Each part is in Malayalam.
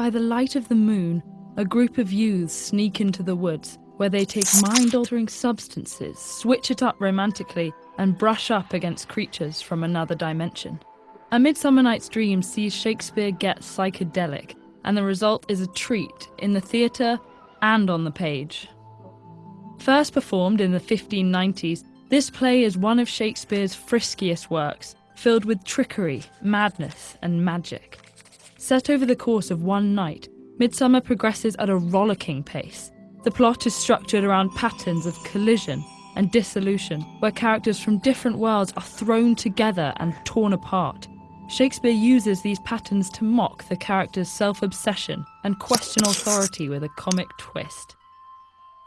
By the light of the moon, a group of youths sneak into the woods where they take mind altering substances, switch it up romantically, and brush up against creatures from another dimension. A Midsummer Night's Dream sees Shakespeare get psychedelic, and the result is a treat in the theatre and on the page. First performed in the 1590s, this play is one of Shakespeare's friskiest works, filled with trickery, madness, and magic. Set over the course of one night, Midsummer progresses at a rollicking pace. The plot is structured around patterns of collision and dissolution, where characters from different worlds are thrown together and torn apart. Shakespeare uses these patterns to mock the character's self obsession and question authority with a comic twist.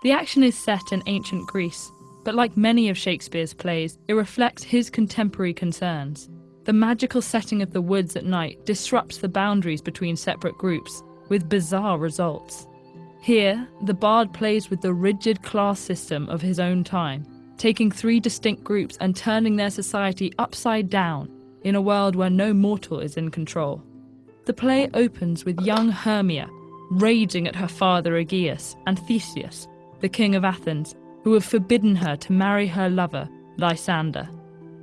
The action is set in ancient Greece, but like many of Shakespeare's plays, it reflects his contemporary concerns. The magical setting of the woods at night disrupts the boundaries between separate groups, with bizarre results. Here, the bard plays with the rigid class system of his own time, taking three distinct groups and turning their society upside down in a world where no mortal is in control. The play opens with young Hermia raging at her father Aegeus and Theseus, the king of Athens, who have forbidden her to marry her lover, Lysander.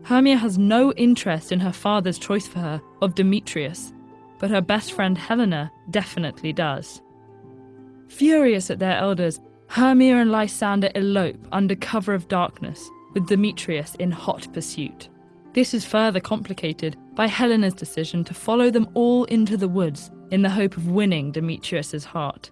Hermia has no interest in her father's choice for her of Demetrius, but her best friend Helena definitely does. Furious at their elders, Hermia and Lysander elope under cover of darkness, with Demetrius in hot pursuit. This is further complicated by Helena's decision to follow them all into the woods in the hope of winning Demetrius's heart.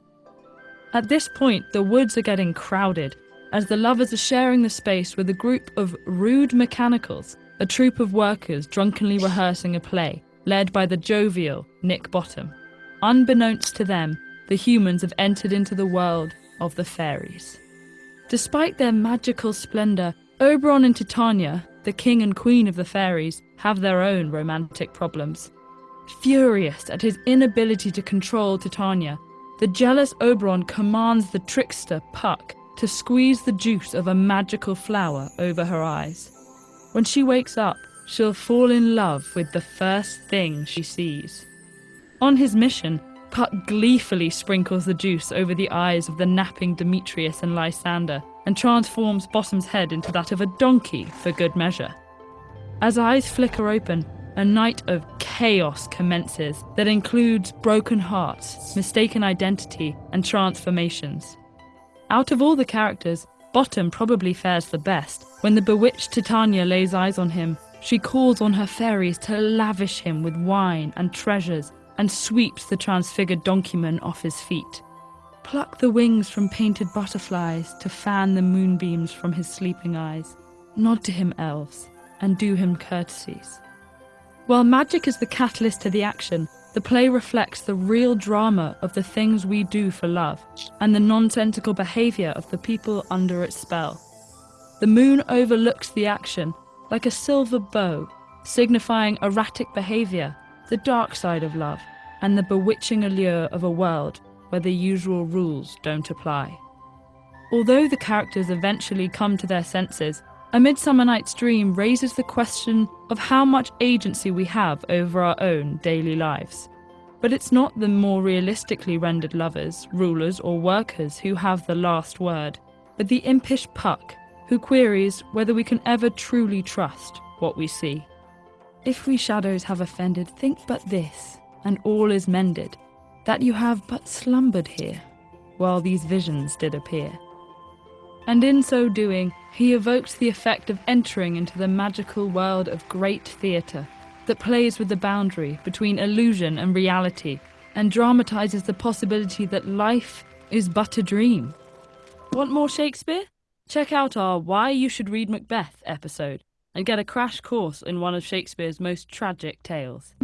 At this point, the woods are getting crowded as the lovers are sharing the space with a group of rude mechanicals, a troupe of workers drunkenly rehearsing a play led by the jovial Nick Bottom. Unbeknownst to them, the humans have entered into the world of the fairies. Despite their magical splendour, Oberon and Titania, the king and queen of the fairies, have their own romantic problems. Furious at his inability to control Titania, the jealous Oberon commands the trickster Puck to squeeze the juice of a magical flower over her eyes. When she wakes up, she'll fall in love with the first thing she sees. On his mission, Puck gleefully sprinkles the juice over the eyes of the napping Demetrius and Lysander and transforms Bottom's head into that of a donkey for good measure. As eyes flicker open, a night of chaos commences that includes broken hearts, mistaken identity, and transformations. Out of all the characters, Bottom probably fares the best. When the bewitched Titania lays eyes on him, she calls on her fairies to lavish him with wine and treasures and sweeps the transfigured donkeyman off his feet. Pluck the wings from painted butterflies to fan the moonbeams from his sleeping eyes. Nod to him, elves, and do him courtesies. While magic is the catalyst to the action, the play reflects the real drama of the things we do for love and the nonsensical behaviour of the people under its spell. The moon overlooks the action like a silver bow, signifying erratic behaviour, the dark side of love, and the bewitching allure of a world where the usual rules don't apply. Although the characters eventually come to their senses, A Midsummer Night's Dream raises the question of how much agency we have over our own daily lives. But it's not the more realistically rendered lovers, rulers, or workers who have the last word, but the impish Puck who queries whether we can ever truly trust what we see. If we shadows have offended, think but this, and all is mended, that you have but slumbered here, while these visions did appear. And in so doing, he evokes the effect of entering into the magical world of great theatre that plays with the boundary between illusion and reality and dramatizes the possibility that life is but a dream. Want more Shakespeare? Check out our Why You Should Read Macbeth episode and get a crash course in one of Shakespeare's most tragic tales.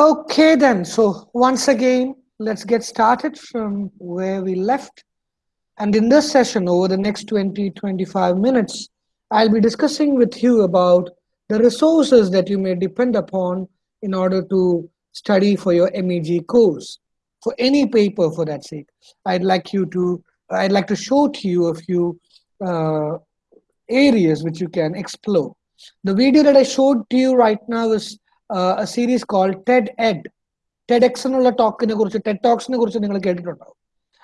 Okay, then. So, once again, let's get started from where we left. And in this session, over the next 20 25 minutes, I'll be discussing with you about the resources that you may depend upon in order to study for your MEG course. for any paper for that sake. I'd like you to, I'd like to show to you a few uh, areas which you can explore. The video that I showed to you right now is a series called TED Ed. TEDx എന്നുള്ള ടോക്കിനെ കുറിച്ച് ടെഡ് ടോക്സിനെ കുറിച്ച് നിങ്ങൾ കേട്ടിട്ടുണ്ടാവും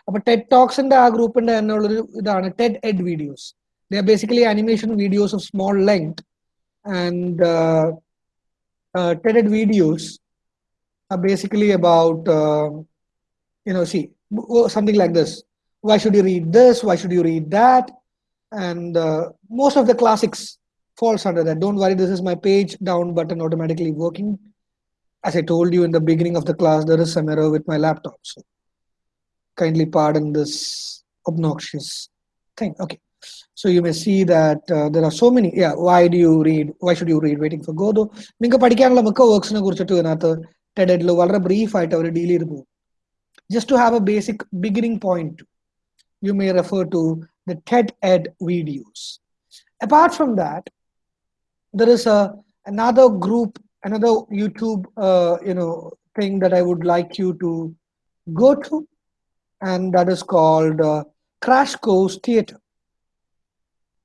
അപ്പൊ ടെഡ് ടോക്സിന്റെ ആ ഗ്രൂപ്പിന്റെ തന്നെ ഉള്ളൊരു ഇതാണ് TED Ed videos they are basically animation videos of small length and TED Ed videos are basically about um, you know see w- something like this why should you read this why should you read that and uh, most of the classics falls under that don't worry this is my page down button automatically working as i told you in the beginning of the class there is some error with my laptop so kindly pardon this obnoxious thing okay so you may see that uh, there are so many yeah why do you read why should you read waiting for godot നിങ്ങൾക്ക് പഠിക്കാനുള്ള മിക്ക വർക്ക്സിനെ കുറിച്ചിട്ട് ഇതിനകത്ത് ടെഡിൽ വളരെ ബ്രീഫ് ആയിട്ട് അവർ ഡീൽ ചെയ്ത് പോകും just to have a basic beginning point you may refer to the TED Ed videos apart from that there is a another group, another YouTube, uh, you know, thing that I would like you to go to, and that is called uh, Crash Course Theater.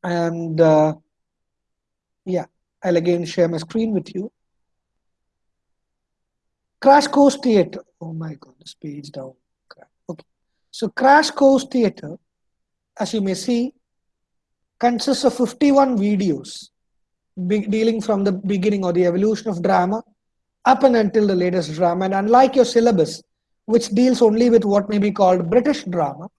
And uh, yeah, I'll again share my screen with you. Crash Course Theater. Oh my God, this page down. Okay, so Crash Course Theater, as you may see, consists of 51 videos dealing from the beginning or the evolution of drama up and until the latest drama. And unlike your syllabus, which deals only with what may be called British drama,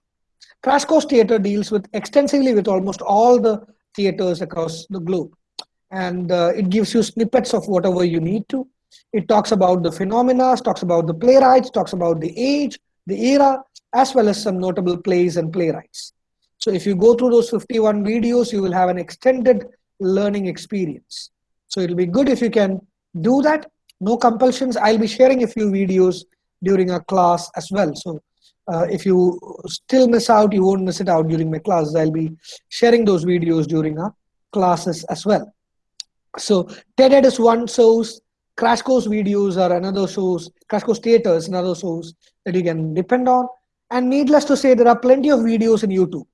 Crash Course Theatre deals with extensively with almost all the theatres across the globe. And uh, it gives you snippets of whatever you need to. It talks about the phenomena, talks about the playwrights, talks about the age, the era, as well as some notable plays and playwrights. So if you go through those 51 videos, you will have an extended learning experience. So it'll be good if you can do that. No compulsions. I'll be sharing a few videos during our class as well. So uh, if you still miss out, you won't miss it out during my classes. I'll be sharing those videos during our classes as well. So TED is one source, Crash Course videos are another source, Crash Course Theatre is another source that you can depend on. And needless to say, there are plenty of videos in YouTube.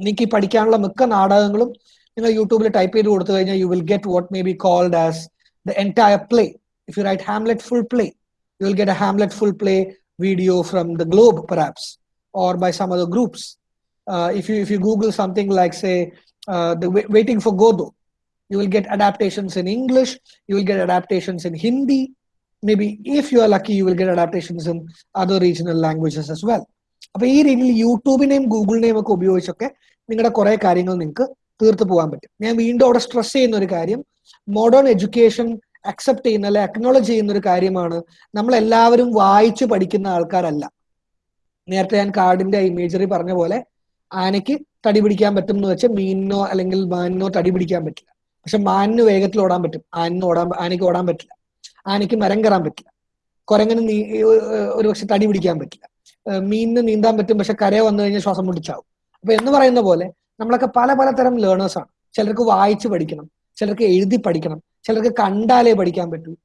നിങ്ങൾക്ക് ഈ പഠിക്കാനുള്ള മിക്ക നാടകങ്ങളും നിങ്ങൾ യൂട്യൂബിൽ ടൈപ്പ് ചെയ്ത് കൊടുത്തു കഴിഞ്ഞാൽ you will get what may be called as the entire play if you write Hamlet full play you will get a Hamlet full play video from the globe perhaps or by some other groups uh, if you if you google something like say uh, the Wai- waiting for godot you will get adaptations in english you will get adaptations in hindi maybe if you are lucky you will get adaptations in other regional languages as well അപ്പൊ ഈ രീതിയിൽ യൂട്യൂബിനെയും ഗൂഗിളിനെയും ഒക്കെ ഉപയോഗിച്ചൊക്കെ നിങ്ങളുടെ കുറെ കാര്യങ്ങൾ നിങ്ങൾക്ക് തീർത്തു പോകാൻ പറ്റും. ഞാൻ വീണ്ടും അവിടെ സ്ട്രെസ് ചെയ്യുന്ന ഒരു കാര്യം മോഡേൺ എഡ്യൂക്കേഷൻ അക്സെപ്റ്റ് ചെയ്യുന്ന അല്ലെ അക്നോളജ് ചെയ്യുന്ന ഒരു കാര്യമാണ് നമ്മൾ എല്ലാവരും വായിച്ചു പഠിക്കുന്ന ആൾക്കാരല്ല. നേരത്തെ ഞാൻ കാർഡിന്റെ ഇമേജറി പറഞ്ഞ പോലെ ആനയ്ക്ക് തടി പിടിക്കാൻ പറ്റും എന്ന് വെച്ചാൽ മീനിനോ അല്ലെങ്കിൽ മാനിനോ തടി പിടിക്കാൻ പറ്റില്ല. പക്ഷെ മാനിന് വേഗത്തിൽ ഓടാൻ പറ്റും. ആനിന് ഓടാൻ ആനയ്ക്ക് ഓടാൻ പറ്റില്ല. ആനയ്ക്ക് മരം കയറാൻ പറ്റില്ല. കുരങ്ങന് നീ ഒരു പക്ഷെ തടി പിടിക്കാൻ പറ്റില്ല. മീനിന് നീന്താൻ പറ്റും പക്ഷെ കര വന്നു കഴിഞ്ഞാൽ ശ്വാസം മുട്ടിച്ചാവും. അപ്പൊ എന്ന് പറയുന്ന പോലെ നമ്മളൊക്കെ പല പലതരം ലേണേഴ്സ് ആണ്. ചിലർക്ക് വായിച്ച് പഠിക്കണം ചിലർക്ക് എഴുതി പഠിക്കണം ചിലർക്ക് കണ്ടാലേ പഠിക്കാൻ പറ്റൂ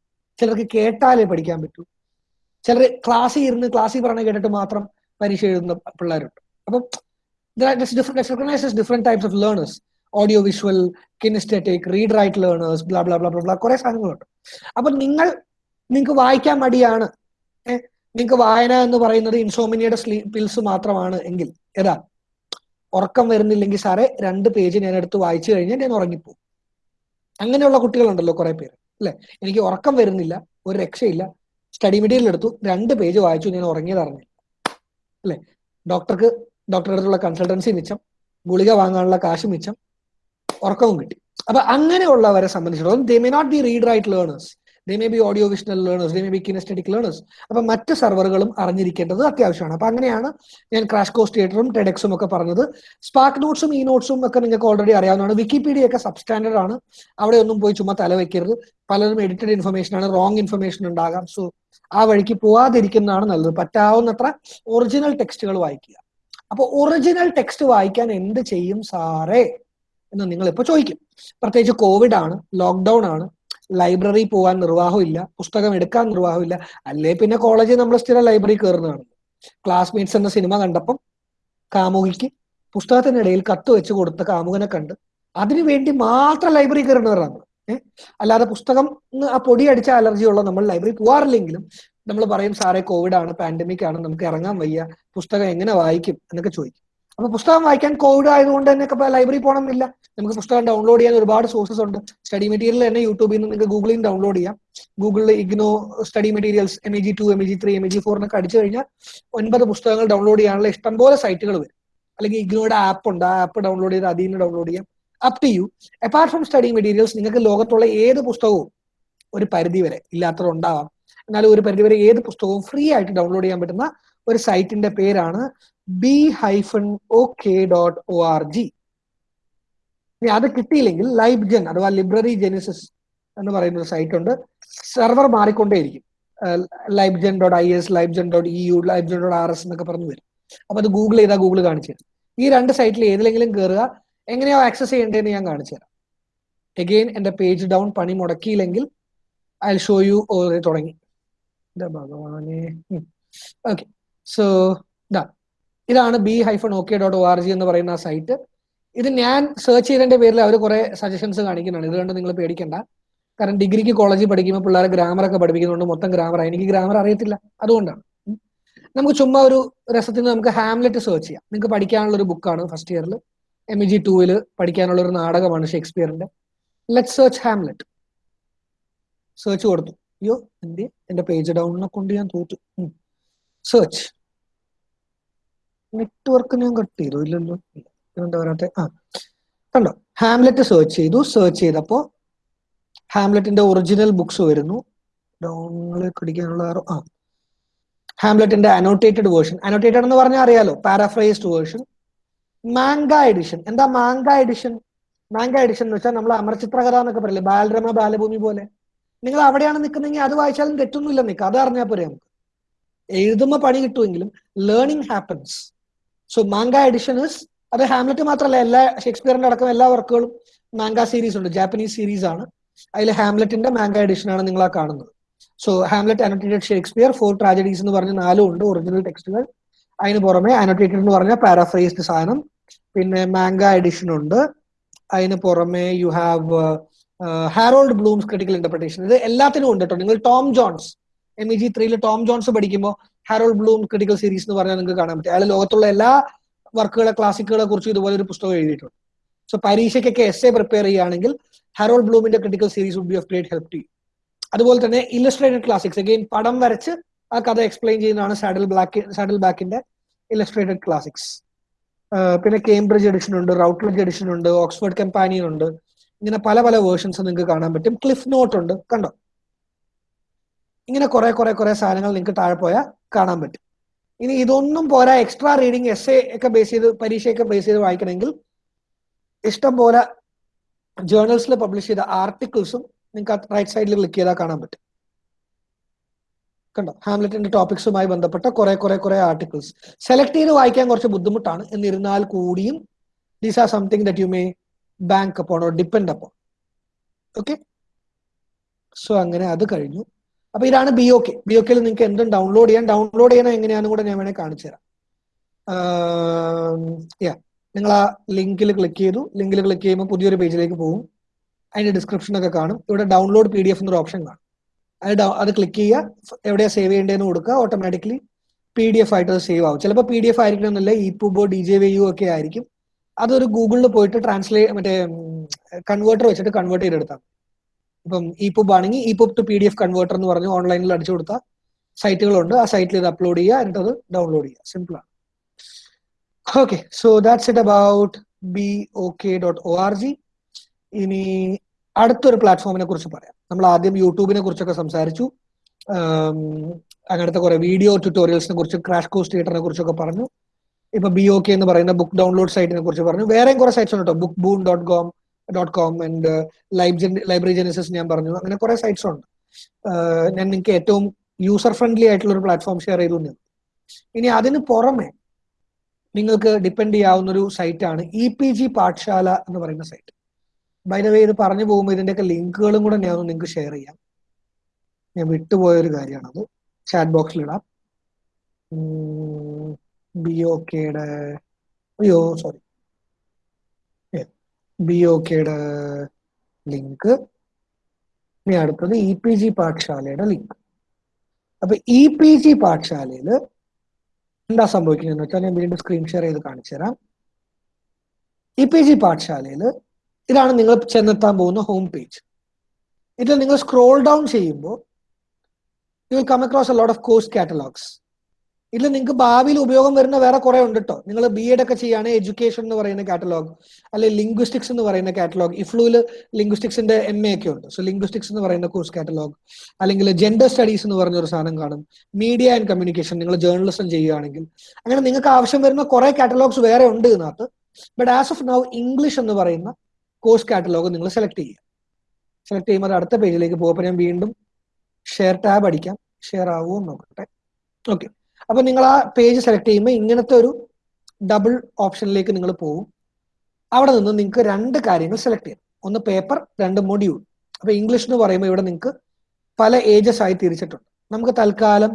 ചിലർക്ക് കേട്ടാലേ പഠിക്കാൻ പറ്റൂ. ചിലർ ക്ലാസ്സിൽ ഇരുന്ന് ക്ലാസ്സിൽ പറഞ്ഞ കേട്ടിട്ട് മാത്രം പരീക്ഷ എഴുതുന്ന പിള്ളേരുണ്ട്. അപ്പം different types of learners audio visual kinesthetic read write learners blah blah blah blah കുറെ സാധനങ്ങളുണ്ട്. അപ്പൊ നിങ്ങൾ നിങ്ങൾക്ക് വായിക്കാൻ മടിയാണ്. നിങ്ങൾക്ക് വായന എന്ന് പറയുന്നത് ഇൻസോമിനിയുടെ പിൽസ് മാത്രമാണ് എങ്കിൽ ഏതാ? ഉറക്കം വരുന്നില്ലെങ്കിൽ സാറേ രണ്ട് പേജ് ഞാൻ എടുത്ത് വായിച്ചു കഴിഞ്ഞാൽ ഞാൻ ഉറങ്ങിപ്പോകും അങ്ങനെയുള്ള കുട്ടികളുണ്ടല്ലോ കുറെ പേര് അല്ലെ? എനിക്ക് ഉറക്കം വരുന്നില്ല ഒരു രക്ഷയില്ല. സ്റ്റഡി മെറ്റീരിയൽ എടുത്തു രണ്ട് പേജ് വായിച്ചു ഞാൻ ഉറങ്ങിയത് അറിഞ്ഞില്ല അല്ലെ? ഡോക്ടർക്ക് ഡോക്ടറുടെ അടുത്തുള്ള കൺസൾട്ടൻസി മിച്ചം ഗുളിക വാങ്ങാനുള്ള കാശ് മിച്ചം ഉറക്കവും കിട്ടി. അപ്പൊ അങ്ങനെയുള്ളവരെ സംബന്ധിച്ചിടത്തോളം they may not be reader write learners they may be audio visual learners they may be kinesthetic learners അപ്പൊ മറ്റ് സെർവറുകളും അറിഞ്ഞിരിക്കേണ്ടത് അത്യാവശ്യമാണ്. അപ്പൊ അങ്ങനെയാണ് ഞാൻ ക്രാഷ് കോസ് തിയേറ്ററും ടെഡെക്സും ഒക്കെ പറഞ്ഞത്. സ്പാർക്ക് നോട്ട്സും ഈ നോട്ട്സും ഒക്കെ നിങ്ങൾക്ക് ഓൾറെഡി അറിയാവുന്നതാണ്. വിക്കിപീഡിയ ഒക്കെ സബ്സ്റ്റാൻഡേർഡ് ആണ്. അവിടെ ഒന്നും പോയി ചുമ്മാ തല വെക്കരുത്. പലരും എഡിറ്റഡ് ഇൻഫർമേഷൻ ആണ് റോങ് ഇൻഫർമേഷൻ ഉണ്ടാകാം. സോ ആ വഴിക്ക് പോവാതിരിക്കുന്നതാണ് നല്ലത്. പറ്റാവുന്നത്ര ഒറിജിനൽ ടെക്സ്റ്റുകൾ വായിക്കുക. അപ്പൊ ഒറിജിനൽ ടെക്സ്റ്റ് വായിക്കാൻ എന്ത് ചെയ്യും സാറേ? എന്ന് നിങ്ങൾ ഇപ്പൊ ചോദിക്കും. പ്രത്യേകിച്ച് കോവിഡ് ആണ് ലോക്ക്ഡൌൺ ആണ് ലൈബ്രറി പോകാൻ നിർവാഹമില്ല പുസ്തകം എടുക്കാൻ നിർവാഹമില്ല. അല്ലേ? പിന്നെ കോളേജിൽ നമ്മൾ സ്ഥിരം ലൈബ്രറി കയറുന്നതാണ് ക്ലാസ്മേറ്റ്സ് എന്ന സിനിമ കണ്ടപ്പം കാമുകിക്ക് പുസ്തകത്തിനിടയിൽ കത്ത് വെച്ച് കൊടുത്ത കാമുകനെ കണ്ട് അതിനു വേണ്ടി മാത്രം ലൈബ്രറി കയറുന്നവരാണ്. ഏഹ് അല്ലാതെ പുസ്തകം ആ പൊടി അടിച്ച ഉള്ള നമ്മൾ ലൈബ്രറി പോകാറില്ലെങ്കിലും നമ്മൾ പറയും സാറേ കോവിഡ് ആണ് പാൻഡമിക് ആണ് നമുക്ക് ഇറങ്ങാൻ വയ്യ പുസ്തകം എങ്ങനെ വായിക്കും? എന്നൊക്കെ ചോദിക്കും. അപ്പൊ പുസ്തകം വായിക്കാൻ കോവിഡ് ആയതുകൊണ്ട് തന്നെ ഇപ്പൊ ലൈബ്രറി പോകണമെന്നില്ല നമുക്ക് പുസ്തകം ഡൗൺലോഡ് ചെയ്യാൻ ഒരുപാട് സോഴ്സസ് ഉണ്ട്. സ്റ്റഡി മെറ്റീരിയൽ തന്നെ യൂട്യൂബിൽ നിന്ന് നിങ്ങൾക്ക് ഗൂഗിളിൽ നിന്ന് ഡൗൺലോഡ് ചെയ്യാം. ഗൂഗിളിൽ IGNOU study materials M A G two M A G three M A G four എന്നൊക്കെ അടിച്ചു കഴിഞ്ഞാൽ ഒൻപത് പുസ്തകങ്ങൾ ഡൗൺലോഡ് ചെയ്യാനുള്ള ഇഷ്ടംപോലെ സൈറ്റുകൾ വരും. അല്ലെങ്കിൽ ഇഗ്നോയുടെ ആപ്പ് ഉണ്ട്. ആ ആപ്പ് ഡൗൺലോഡ് ചെയ്ത് അതിൽ നിന്ന് ഡൗൺലോഡ് ചെയ്യാം. Up to you apart from study materials നിങ്ങൾക്ക് ലോകത്തുള്ള ഏത് പുസ്തകവും ഒരു പരിധി വരെ ഇല്ലാത്തത് ഉണ്ടാവാം. എന്നാലും ഒരു പരിധി വരെ ഏത് പുസ്തകവും ഫ്രീ ആയിട്ട് ഡൗൺലോഡ് ചെയ്യാൻ പറ്റുന്ന ഒരു സൈറ്റിന്റെ പേരാണ് B hyphen O K dot O R G. ഇനി അത് കിട്ടിയില്ലെങ്കിൽ ലൈബ് ജെൻ അഥവാ ലൈബ്രറി ജെനിസിസ് എന്ന് പറയുന്ന ഒരു സൈറ്റ് ഉണ്ട്. Server മാറിക്കൊണ്ടേയിരിക്കും. LibGen dot I S LibGen dot E U LibGen dot R S എന്നൊക്കെ പറഞ്ഞു വരും. അപ്പൊ അത് ഗൂഗിൾ ചെയ്താൽ ഗൂഗിൾ കാണിച്ചു തരും. ഈ രണ്ട് സൈറ്റിൽ ഏതിലെങ്കിലും കയറുക എങ്ങനെയാ ആക്സസ് ചെയ്യേണ്ടതെന്ന് ഞാൻ കാണിച്ചു തരാം. എഗെയിൻ എന്റെ പേജ് ഡൗൺ പണി മുടക്കിയില്ലെങ്കിൽ ഐ ഷോ യു തുടങ്ങി. ഭഗവാനെ. ഓക്കെ സോ ഇതാ ഇതാണ് B hyphen OK dot O R G എന്ന് പറയുന്ന സൈറ്റ് ഇത് ഞാൻ സെർച്ച് ചെയ്തതിന്റെ പേരിൽ അവർ കുറെ സജഷൻസ് കാണിക്കുന്നുണ്ട്. ഇതുകൊണ്ട് കണ്ട് നിങ്ങൾ പേടിക്കണ്ട. കാരണം ഡിഗ്രിക്ക് കോളേജിൽ പഠിക്കുമ്പോൾ പിള്ളേരെ ഗ്രാമർ ഒക്കെ പഠിപ്പിക്കുന്നുണ്ട് മൊത്തം ഗ്രാമർ എനിക്ക് ഗ്രാമർ അറിയത്തില്ല. അതുകൊണ്ടാണ്. നമുക്ക് ചുമ്മാ ഒരു രസത്തിന് നമുക്ക് ഹാംലെറ്റ് സെർച്ച് ചെയ്യാം. നിങ്ങൾക്ക് പഠിക്കാനുള്ള ഒരു ബുക്കാണ് ഫസ്റ്റ് ഇയറിൽ എം ഇ ജി ടൂവിൽ പഠിക്കാനുള്ള ഒരു നാടകമാണ് ഷേക്സ്പിയറിന്റെ. ലെറ്റ് സെർച്ച് ഹാംലെറ്റ് സെർച്ച് കൊടുത്തു. അയ്യോ എന്റെ എന്റെ പേജ് ഡൗണിനെ കൊണ്ട് ഞാൻ തോറ്റു. സെർച്ച് നെറ്റ്വർക്ക് ഞാൻ കട്ട് ചെയ്തു ഇല്ലല്ലോ എന്താ പറയാത്ത? ആ കണ്ടോ? ഹാംലെറ്റ് സെർച്ച് ചെയ്തു. സെർച്ച് ചെയ്തപ്പോ ഹാംലെറ്റിന്റെ ഒറിജിനൽ ബുക്സ് വരുന്നു. ഡൗണിലേക്ക് ആ ഹാംലെറ്റിന്റെ അനോട്ടേറ്റഡ് വേർഷൻ അനോട്ടേറ്റഡ് എന്ന് പറഞ്ഞാൽ അറിയാലോ പാരാഫ്രൈസ്ഡ് വേർഷൻ മാങ്ക എഡിഷൻ എന്താ മാങ്ക എഡിഷൻ മാങ്ക എഡിഷൻ എന്ന് വെച്ചാൽ നമ്മൾ അമർചിത്രകഥ എന്നൊക്കെ പറയില്ലേ? ബാലരമ ബാലഭൂമി പോലെ. നിങ്ങൾ അവിടെയാണ് നിൽക്കുന്നതെങ്കിൽ അത് വായിച്ചാലും തെറ്റൊന്നുമില്ല നിൽക്കുക അത് അറിഞ്ഞാൽ പോരെ നമുക്ക്. എഴുതുമ്പോൾ പണി കിട്ടുമെങ്കിലും learning happens so manga edition is അത് ഹാംലെറ്റ് മാത്രമല്ല എല്ലാ ഷേക്സ്പിയറിന്റെ അടക്കം എല്ലാ വർക്കുകളും മാങ്ക സീരീസ് ഉണ്ട്. ജാപ്പനീസ് സീരീസ് ആണ്. അതിൽ ഹാംലെറ്റിന്റെ മാങ്ക എഡിഷൻ ആണ് നിങ്ങൾ ആ കാണുന്നത്. So Hamlet annotated Shakespeare four tragedies എന്ന് പറഞ്ഞ നാലും ഉണ്ട് ഒറിജിനൽ ടെക്സ്റ്റുകൾ അതിന് പുറമെ അനോട്ടേറ്റഡ് എന്ന് പറഞ്ഞ പാരാഫ്രൈസ്ഡ് സാധനം. പിന്നെ മാങ്ക എഡിഷൻ ഉണ്ട്. അതിന് പുറമെ you have Harold Bloom's critical interpretation ഇത് എല്ലാത്തിനും ഉണ്ട് കേട്ടോ നിങ്ങൾ Tom Jones M E G ത്രീയിൽ ടോം ജോൺസ് പഠിക്കുമ്പോൾ ഹാരോൾഡ് ബ്ലൂം ക്രിട്ടിക്കൽ സീരീസ് എന്ന് പറഞ്ഞാൽ നിങ്ങൾക്ക് കാണാൻ പറ്റും. അയാൾ ലോകത്തുള്ള എല്ലാ വർക്കുകളെ ക്ലാസിക്കുകളെ കുറിച്ച് ഇതുപോലെ ഒരു പുസ്തകം എഴുതിയിട്ടുണ്ട്. സോ പരീക്ഷയ്ക്കൊക്കെ എസ് എ പ്രിപ്പയർ ചെയ്യുകയാണെങ്കിൽ Harold ബ്ലൂമിന്റെ critical series would be of great help to അതുപോലെ തന്നെ ഇല്ലസ്ട്രേറ്റഡ് ക്ലാസിക്സ് അഗെയിൻ പടം വരച്ച് ആ കഥ എക്സ്പ്ലെയിൻ ചെയ്യുന്നതാണ് സാഡിൽ ബ്ലാക്ക് സാഡിൽ ബാക്കിന്റെ ഇല്ലസ്ട്രേറ്റഡ് ക്ലാസിക്സ് പിന്നെ കേംബ്രിഡ്ജ് എഡിഷൻ ഉണ്ട് റൗട്ട്ലഡ്ജ് എഡിഷൻ ഉണ്ട് ഓക്സ്ഫോർഡ് കമ്പാനിയൻ ഉണ്ട്. ഇങ്ങനെ പല പല വേർഷൻസ് നിങ്ങൾക്ക് കാണാൻ പറ്റും. ക്ലിഫ് നോട്ട് ഉണ്ട്. കണ്ടോ? ഇങ്ങനെ കുറെ കുറെ കുറെ സാധനങ്ങൾ നിങ്ങൾക്ക് താഴെ പോയാൽ കാണാൻ പറ്റും. ഇനി ഇതൊന്നും പോരാ എക്സ്ട്രാ റീഡിങ് എസ് എ ഒക്കെ ബേസ് ചെയ്ത് പരീക്ഷയൊക്കെ ബേസ് ചെയ്ത് വായിക്കണമെങ്കിൽ ഇഷ്ടം പോലെ ജേർണൽസിൽ പബ്ലിഷ് ചെയ്ത ആർട്ടിക്കിൾസും നിങ്ങൾക്ക് റൈറ്റ് സൈഡിൽ ക്ലിക്ക് ചെയ്താൽ കാണാൻ പറ്റും. കണ്ടോ? ഹാംലെറ്റിന്റെ ടോപ്പിക്സുമായി ബന്ധപ്പെട്ട കുറെ കുറെ കുറെ ആർട്ടിക്കിൾസ് സെലക്ട് ചെയ്ത് വായിക്കാൻ കുറച്ച് ബുദ്ധിമുട്ടാണ്. എന്നിരുന്നാൽ കൂടിയും these are something that you may bank upon or depend upon okay so അങ്ങനെ അത് കഴിഞ്ഞു. അപ്പൊ ഇതാണ് B O K B O കെയിൽ നിങ്ങൾക്ക് എന്തും ഡൗൺലോഡ് ചെയ്യാൻ ഡൗൺലോഡ് ചെയ്യണം എങ്ങനെയാണെന്ന് കൂടെ ഞാൻ വേണേൽ കാണിച്ചു തരാം. യാ നിങ്ങൾ ആ ലിങ്കിൽ ക്ലിക്ക് ചെയ്തു. ലിങ്കിൽ ക്ലിക്ക് ചെയ്യുമ്പോൾ പുതിയൊരു പേജിലേക്ക് പോകും. അതിന്റെ ഡിസ്ക്രിപ്ഷൻ ഒക്കെ കാണും. ഇവിടെ ഡൗൺലോഡ് പി ഡി എഫ് എന്നൊരു ഓപ്ഷൻ കാണും. അത് അത് ക്ലിക്ക് ചെയ്യുക. എവിടെയാ സേവ് ചെയ്യേണ്ടതെന്ന് കൊടുക്കുക. ഓട്ടോമാറ്റിക്കലി പി ഡി എഫ് ആയിട്ട് അത് സേവ് ആവും. ചിലപ്പോൾ പി ഡി എഫ് ആയിരിക്കണമെന്നില്ല E pub or D J V U ഒക്കെ ആയിരിക്കും. അതൊരു ഗൂഗിളിൽ പോയിട്ട് ട്രാൻസ്ലേറ്റ് മറ്റേ കൺവേർട്ടർ വെച്ചിട്ട് കൺവേർട്ട് ചെയ്തെടുത്താൽ ഇപ്പം ഇ പുബ് ആണെങ്കിൽ E pub to P D F converter എന്ന് പറഞ്ഞ് ഓൺലൈനിൽ അടിച്ചു കൊടുത്ത സൈറ്റുകളുണ്ട് ആ സൈറ്റിൽ ഇത് അപ്ലോഡ് ചെയ്യുക. എന്നിട്ട് അത് ഡൗൺലോഡ് ചെയ്യുക. സിമ്പിൾ ആണ്. Okay so that's it about B OK dot O R G ഇനി അടുത്തൊരു പ്ലാറ്റ്ഫോമിനെ കുറിച്ച് പറയാം. നമ്മൾ ആദ്യം യൂട്യൂബിനെ കുറിച്ചൊക്കെ സംസാരിച്ചു. അങ്ങനത്തെ കുറെ വീഡിയോ ട്യൂട്ടോറിയൽസിനെ കുറിച്ച് ക്രാഷ് കോഴ്സ് തിയേറ്ററിനെ കുറിച്ചൊക്കെ പറഞ്ഞു. ഇപ്പൊ ബി ഒ കെ എന്ന് പറയുന്ന ബുക്ക് ഡൗൺലോഡ് സൈറ്റിനെ കുറിച്ച് പറഞ്ഞു. വേറെയും കുറെ സൈറ്റ്സ് ഉണ്ട് കേട്ടോ Bookboon dot com dot com and lib Library Genesis ഞാൻ പറഞ്ഞു. അങ്ങനെ കുറെ സൈറ്റ്സ് ഉണ്ട്. ഞാൻ നിങ്ങൾക്ക് ഏറ്റവും യൂസർ ഫ്രണ്ട്ലി ആയിട്ടുള്ള ഒരു പ്ലാറ്റ്ഫോം ഷെയർ ചെയ്തു ഞാൻ ഇനി അതിന് പുറമെ നിങ്ങൾക്ക് ഡിപ്പെൻഡ് ചെയ്യാവുന്ന ഒരു സൈറ്റാണ് ഇ പി ജി പാഠശാല എന്ന് പറയുന്ന സൈറ്റ് ബൈ ദ വേ ഇത് പറഞ്ഞു പോകുമ്പോൾ ഇതിന്റെയൊക്കെ ലിങ്കുകളും കൂടെ ഞാൻ നിങ്ങൾക്ക് ഷെയർ ചെയ്യാം. ഞാൻ വിട്ടുപോയ ഒരു കാര്യമാണത് ചാറ്റ് ബോക്സിൽ ഇടാം. ബി ഒ കെയുടെ അയ്യോ സോറി ബി ഒ കെയുടെ ലിങ്ക് ഇനി അടുത്തത് ഇ പി ജി പാഠശാലയുടെ ലിങ്ക് അപ്പൊ ഇ പി ജി പാഠശാലയിൽ എന്താ സംഭവിക്കുന്നതെന്ന് വെച്ചാൽ ഞാൻ വീണ്ടും സ്ക്രീൻ ഷെയർ ചെയ്ത് കാണിച്ചു തരാം. ഇ പി ജി പാഠശാലയിൽ ഇതാണ് നിങ്ങൾ ചെന്നെത്താൻ പോകുന്ന ഹോം പേജ് ഇതിൽ നിങ്ങൾ സ്ക്രോൾ ഡൗൺ ചെയ്യുമ്പോൾ you will come across a lot of course catalogues ഇതിൽ നിങ്ങൾക്ക് ഭാവിയിൽ ഉപയോഗം വരുന്ന വേറെ കുറെ ഉണ്ട് കേട്ടോ നിങ്ങൾ ബി എഡ് ഒക്കെ ചെയ്യുകയാണ് എഡ്യൂക്കേഷൻ എന്ന് പറയുന്ന കാറ്റലോഗ് അല്ലെങ്കിൽ ലിംഗ്വിസ്റ്റിക്സ് എന്ന് പറയുന്ന കാറ്റലോഗ് ഇഫ്ലൂവിൽ ലിംഗ്വിസ്റ്റിക്സിന്റെ എം എ ഒക്കെ ഉണ്ട്. സോ ലിംഗ്വിസ്റ്റിക്സ് എന്ന് പറയുന്ന കോഴ്സ് കാറ്റലോഗ് അല്ലെങ്കിൽ ജെൻഡർ സ്റ്റഡീസ് എന്ന് പറഞ്ഞ ഒരു സാധനം കാണും. മീഡിയ ആൻഡ് കമ്മ്യൂണിക്കേഷൻ നിങ്ങൾ ജേർണലിസം ചെയ്യുകയാണെങ്കിൽ. അങ്ങനെ നിങ്ങൾക്ക് ആവശ്യം വരുന്ന കുറെ കാറ്റലോഗ്സ് വേറെ ഉണ്ട് ഇതിനകത്ത്. But as of now English എന്ന് പറയുന്ന കോഴ്സ് കാറ്റലോഗ് നിങ്ങൾ സെലക്ട് ചെയ്യുക. സെലക്ട് ചെയ്യുമ്പോൾ അടുത്ത പേജിലേക്ക് പോകുമ്പോൾ ഞാൻ വീണ്ടും ഷെയർ ടാബ് അടിക്കാം. ഷെയർ ആവുമോ നോക്കട്ടെ. ഓക്കെ അപ്പൊ നിങ്ങൾ ആ പേജ് സെലക്ട് ചെയ്യുമ്പോൾ ഇങ്ങനത്തെ ഒരു ഡബിൾ ഓപ്ഷനിലേക്ക് നിങ്ങൾ പോകും അവിടെ നിന്ന് നിങ്ങൾക്ക് രണ്ട് കാര്യങ്ങൾ സെലക്ട് ചെയ്യാം. ഒന്ന് പേപ്പർ രണ്ട് മൊഡ്യൂൾ അപ്പൊ ഇംഗ്ലീഷ് എന്ന് പറയുമ്പോൾ ഇവിടെ നിങ്ങൾക്ക് പല ഏജസ് ആയി തിരിച്ചിട്ടുണ്ട്. നമുക്ക് തൽക്കാലം